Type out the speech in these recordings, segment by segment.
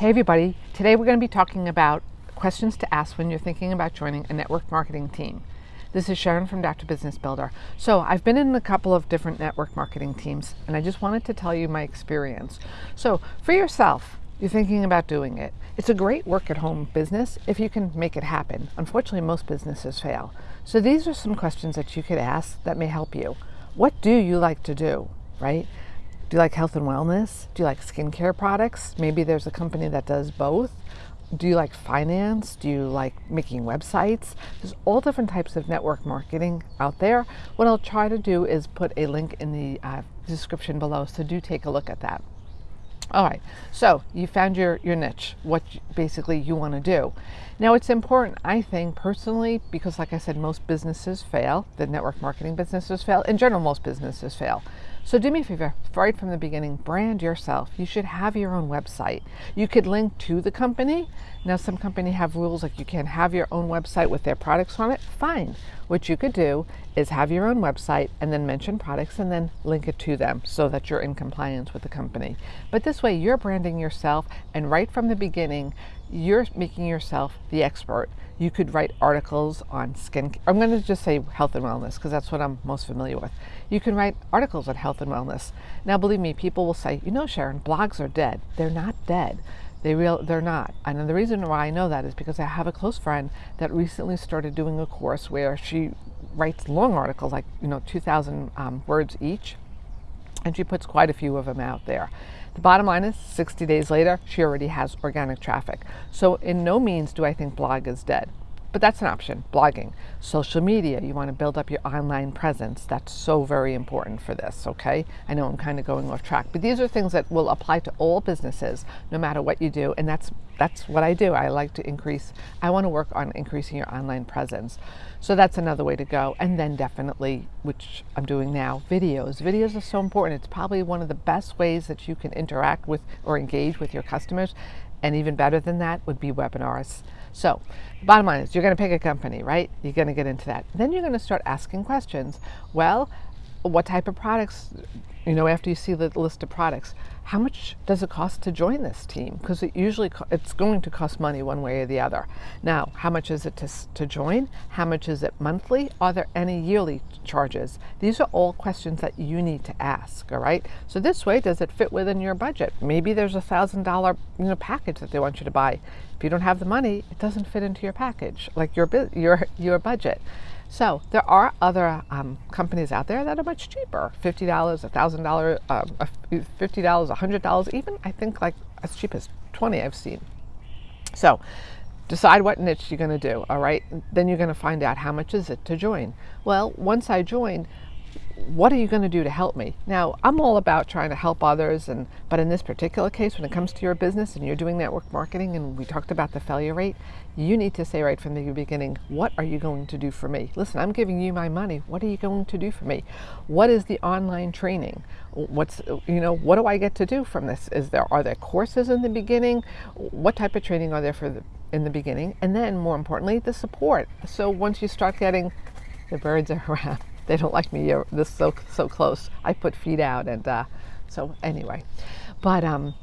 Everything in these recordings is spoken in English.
Hey everybody, today we're going to be talking about questions to ask when you're thinking about joining a network marketing team. This is Sharon from Dr. Business Builder. So I've been in a couple of different network marketing teams and I just wanted to tell you my experience. So for yourself, you're thinking about doing it. It's a great work at home business if you can make it happen. Unfortunately, most businesses fail. So these are some questions that you could ask that may help you. What do you like to do, right? Do you like health and wellness? Do you like skincare products? Maybe there's a company that does both. Do you like finance? Do you like making websites? There's all different types of network marketing out there. What I'll try to do is put a link in the uh, description below, so do take a look at that. All right, so you found your, your niche, what basically you want to do. Now it's important, I think personally, because like I said, most businesses fail, the network marketing businesses fail, in general, most businesses fail. So do me a favor, right from the beginning, brand yourself. You should have your own website. You could link to the company. Now some company have rules like you can't have your own website with their products on it. Fine. What you could do is have your own website and then mention products and then link it to them so that you're in compliance with the company. But this way you're branding yourself and right from the beginning, you're making yourself the expert. You could write articles on skin. I'm going to just say health and wellness because that's what I'm most familiar with. You can write articles on health and wellness. Now, believe me, people will say, you know, Sharon, blogs are dead. They're not dead. They real, they're not. And the reason why I know that is because I have a close friend that recently started doing a course where she writes long articles, like you know, 2,000 um, words each, and she puts quite a few of them out there. The bottom line is 60 days later, she already has organic traffic. So in no means do I think blog is dead. But that's an option, blogging. Social media, you want to build up your online presence. That's so very important for this, okay? I know I'm kind of going off track, but these are things that will apply to all businesses, no matter what you do, and that's that's what I do. I like to increase, I want to work on increasing your online presence. So that's another way to go. And then definitely, which I'm doing now, videos. Videos are so important. It's probably one of the best ways that you can interact with or engage with your customers. And even better than that would be webinars. So, bottom line is you're going to pick a company, right? You're going to get into that. Then you're going to start asking questions. Well, what type of products you know after you see the list of products how much does it cost to join this team? Because it usually it's going to cost money one way or the other. Now how much is it to, to join? How much is it monthly? Are there any yearly charges? These are all questions that you need to ask all right? So this way does it fit within your budget? Maybe there's a thousand dollar you know package that they want you to buy. If you don't have the money it doesn't fit into your package like your your your budget so there are other um, companies out there that are much cheaper, $50, $1,000, um, $50, $100, even I think like as cheap as 20 I've seen. So decide what niche you're going to do, all right? Then you're going to find out how much is it to join. Well, once I join, what are you going to do to help me? Now, I'm all about trying to help others, and but in this particular case, when it comes to your business and you're doing network marketing, and we talked about the failure rate, you need to say right from the beginning, what are you going to do for me? Listen, I'm giving you my money. What are you going to do for me? What is the online training? What's you know, what do I get to do from this? Is there are there courses in the beginning? What type of training are there for the in the beginning? And then more importantly, the support. So once you start getting the birds are around they don't like me this so so close. I put feet out, and uh, so anyway, but um,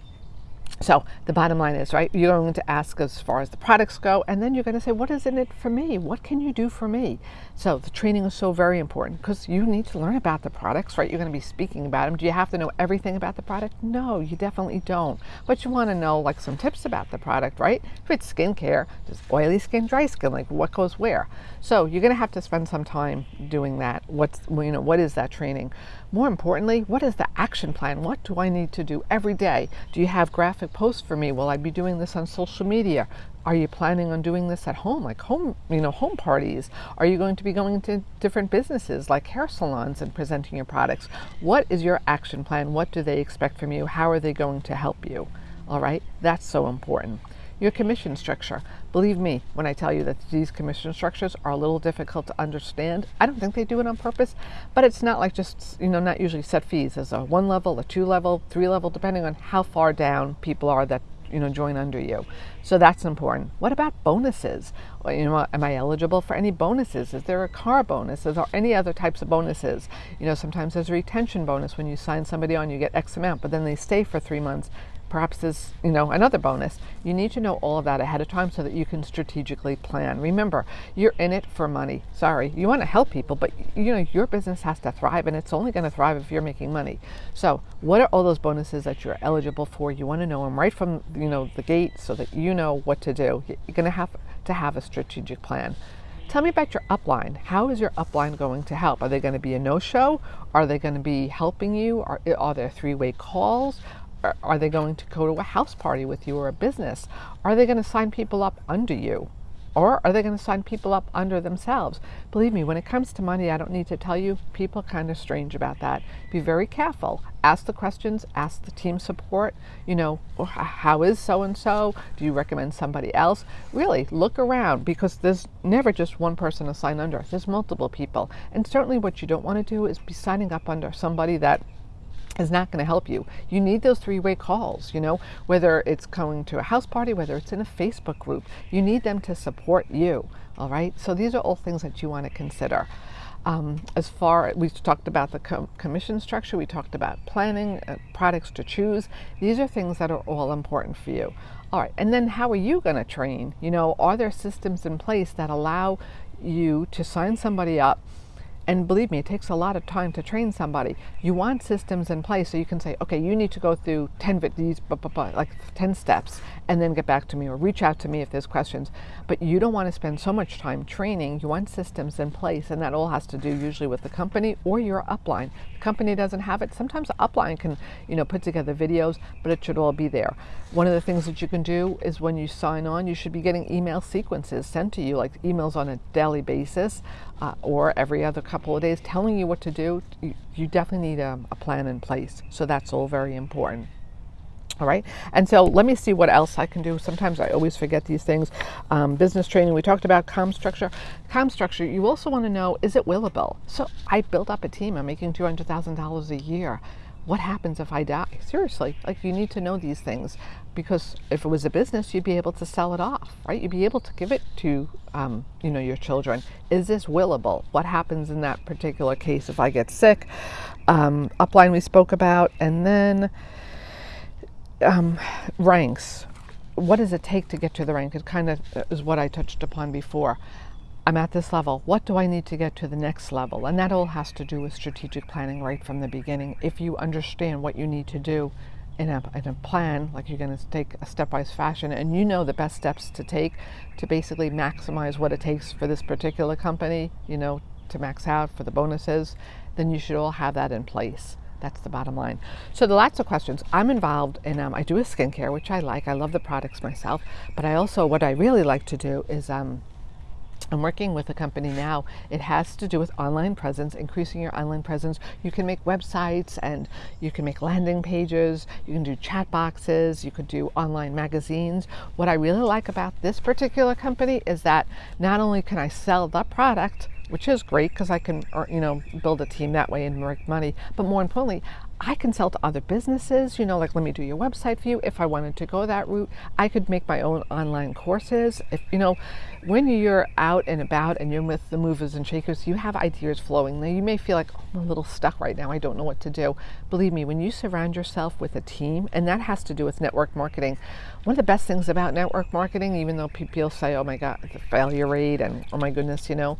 so the bottom line is, right, you're going to ask as far as the products go, and then you're going to say, what is in it for me? What can you do for me? So the training is so very important because you need to learn about the products, right? You're going to be speaking about them. Do you have to know everything about the product? No, you definitely don't. But you want to know like some tips about the product, right? If it's skincare, just oily skin, dry skin, like what goes where. So you're going to have to spend some time doing that. What's, you know, what is that training? More importantly, what is the action plan? What do I need to do every day? Do you have graphic posts for me? Will I be doing this on social media? Are you planning on doing this at home, like home, you know, home parties? Are you going to be going to different businesses like hair salons and presenting your products? What is your action plan? What do they expect from you? How are they going to help you? All right, that's so important your commission structure. Believe me when I tell you that these commission structures are a little difficult to understand. I don't think they do it on purpose, but it's not like just, you know, not usually set fees. There's a one level, a two level, three level, depending on how far down people are that you know join under you so that's important what about bonuses you know am i eligible for any bonuses is there a car bonus is there any other types of bonuses you know sometimes there's a retention bonus when you sign somebody on you get x amount but then they stay for three months perhaps there's you know another bonus you need to know all of that ahead of time so that you can strategically plan remember you're in it for money sorry you want to help people but you know your business has to thrive and it's only going to thrive if you're making money so what are all those bonuses that you're eligible for you want to know them right from you know the gate so that you know what to do you're going to have to have a strategic plan Tell me about your upline. How is your upline going to help? Are they going to be a no show? Are they going to be helping you? Are, are there three way calls? Are, they going to go to a house party with you or a business? Are they going to sign people up under you? Or are they going to sign people up under themselves? Believe me, when it comes to money, I don't need to tell you, people are kind of strange about that. Be very careful. Ask the questions, ask the team support. You know, how is so and so? Do you recommend somebody else? Really, look around because there's never just one person to sign under, there's multiple people. And certainly, what you don't want to do is be signing up under somebody that is not going to help you. You need those three way calls, you know, whether it's going to a house party, whether it's in a Facebook group, you need them to support you. All right. So these are all things that you want to consider. Um, as far we talked about the com- commission structure, we talked about planning, uh, products to choose. These are things that are all important for you. All right, and then how are you going to train? You know, are there systems in place that allow you to sign somebody up and believe me, it takes a lot of time to train somebody. You want systems in place so you can say, okay, you need to go through 10 these like 10 steps and then get back to me or reach out to me if there's questions. But you don't want to spend so much time training. You want systems in place and that all has to do usually with the company or your upline. The company doesn't have it. Sometimes the upline can, you know, put together videos, but it should all be there. One of the things that you can do is when you sign on, you should be getting email sequences sent to you, like emails on a daily basis uh, or every other couple of days telling you what to do, you, you definitely need a, a plan in place. So that's all very important. All right. And so let me see what else I can do. Sometimes I always forget these things. Um, business training, we talked about com structure. Com structure, you also want to know is it willable? So I built up a team. I'm making $200,000 a year what happens if I die? Seriously, like you need to know these things because if it was a business, you'd be able to sell it off, right? You'd be able to give it to, um, you know, your children. Is this willable? What happens in that particular case if I get sick? Um, upline we spoke about, and then um, ranks. What does it take to get to the rank? It kind of is what I touched upon before. I'm at this level. What do I need to get to the next level? And that all has to do with strategic planning right from the beginning. If you understand what you need to do in a, in a plan, like you're going to take a stepwise fashion, and you know the best steps to take to basically maximize what it takes for this particular company, you know, to max out for the bonuses, then you should all have that in place. That's the bottom line. So, the lots of questions. I'm involved in, um, I do a skincare, which I like. I love the products myself. But I also, what I really like to do is um, I'm working with a company now. It has to do with online presence, increasing your online presence. You can make websites and you can make landing pages, you can do chat boxes, you could do online magazines. What I really like about this particular company is that not only can I sell the product, which is great because I can, you know, build a team that way and make money. But more importantly, I can sell to other businesses, you know, like let me do your website for you. If I wanted to go that route, I could make my own online courses. If you know, when you're out and about and you're with the movers and shakers, you have ideas flowing. Now you may feel like oh, I'm a little stuck right now. I don't know what to do. Believe me, when you surround yourself with a team, and that has to do with network marketing. One of the best things about network marketing, even though people say, "Oh my God, the failure rate," and "Oh my goodness," you know,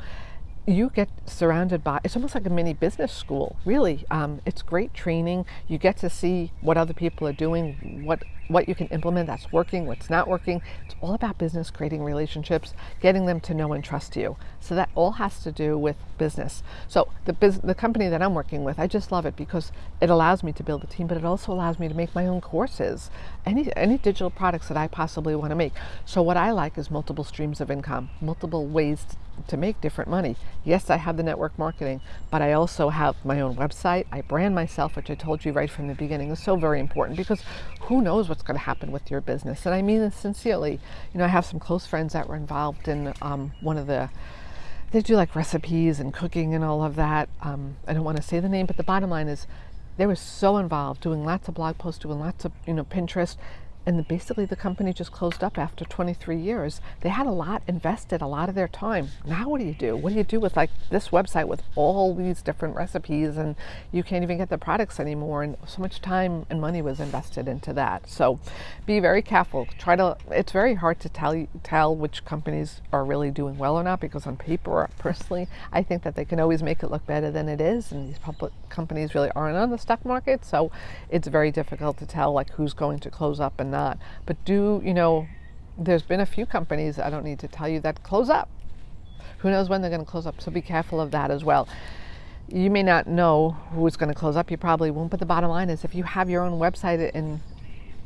you get surrounded by it's almost like a mini business school really. Um, it's great training. You get to see what other people are doing what what you can implement that's working what's not working. It's all about business creating relationships getting them to know and trust you. So that all has to do with business. So the bus- the company that i'm working with i just love it because it allows me to build a team but it also allows me to make my own courses. Any any digital products that i possibly want to make. So what i like is multiple streams of income multiple ways to make different money. Yes, I have the network marketing, but I also have my own website. I brand myself, which I told you right from the beginning is so very important because who knows what's going to happen with your business. And I mean this sincerely. You know, I have some close friends that were involved in um, one of the they do like recipes and cooking and all of that. Um, I don't want to say the name, but the bottom line is they were so involved, doing lots of blog posts, doing lots of you know Pinterest, and the, basically the company just closed up after 23 years. They had a lot invested, a lot of their time. Now what do you do? What do you do with like this website with all these different recipes and you can't even get the products anymore and so much time and money was invested into that. So be very careful. Try to it's very hard to tell tell which companies are really doing well or not because on paper personally I think that they can always make it look better than it is and these public companies really aren't on the stock market so it's very difficult to tell like who's going to close up and not. But do, you know, there's been a few companies, I don't need to tell you, that close up. Who knows when they're going to close up, so be careful of that as well. You may not know who's going to close up, you probably won't, but the bottom line is if you have your own website in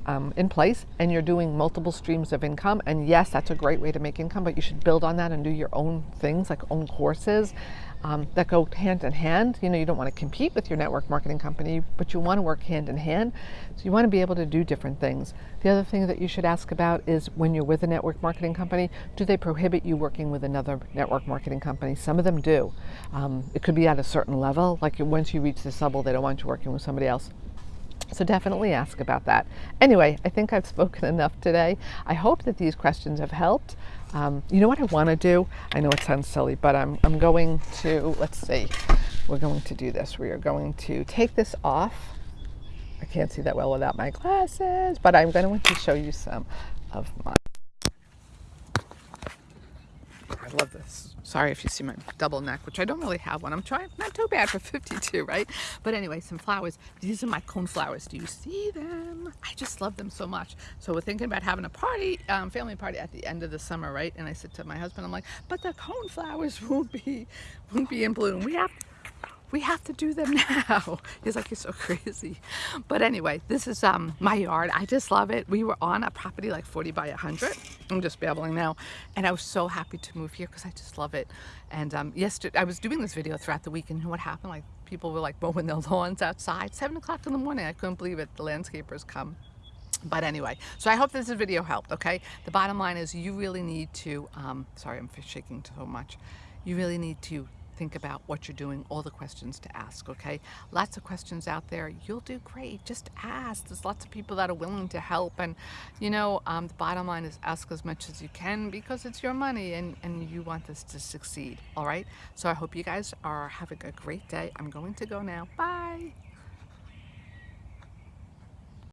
um, in place and you're doing multiple streams of income. And yes that's a great way to make income but you should build on that and do your own things like own courses um, that go hand in hand. You know you don't want to compete with your network marketing company but you want to work hand in hand. So you want to be able to do different things. The other thing that you should ask about is when you're with a network marketing company do they prohibit you working with another network marketing company? Some of them do. Um, it could be at a certain level like once you reach this level they don't want you working with somebody else so definitely ask about that. Anyway, I think I've spoken enough today. I hope that these questions have helped. Um, you know what I want to do? I know it sounds silly, but I'm, I'm going to, let's see, we're going to do this. We are going to take this off. I can't see that well without my glasses, but I'm going to want to show you some of my I love this. Sorry if you see my double neck, which I don't really have one. I'm trying, not too bad for 52, right? But anyway, some flowers. These are my cone flowers. Do you see them? I just love them so much. So we're thinking about having a party, um, family party at the end of the summer, right? And I said to my husband, I'm like, but the cone flowers won't be, won't be in bloom. We have we have to do them now. He's like, you're so crazy. But anyway, this is um, my yard. I just love it. We were on a property like 40 by 100. I'm just babbling now. And I was so happy to move here because I just love it. And um, yesterday, I was doing this video throughout the week and what happened? Like people were like mowing their lawns outside. Seven o'clock in the morning. I couldn't believe it. The landscapers come. But anyway, so I hope this video helped, okay? The bottom line is you really need to, um, sorry, I'm shaking so much. You really need to think about what you're doing, all the questions to ask, okay? Lots of questions out there. You'll do great. Just ask. There's lots of people that are willing to help. And, you know, um, the bottom line is ask as much as you can because it's your money and, and you want this to succeed, all right? So I hope you guys are having a great day. I'm going to go now. Bye.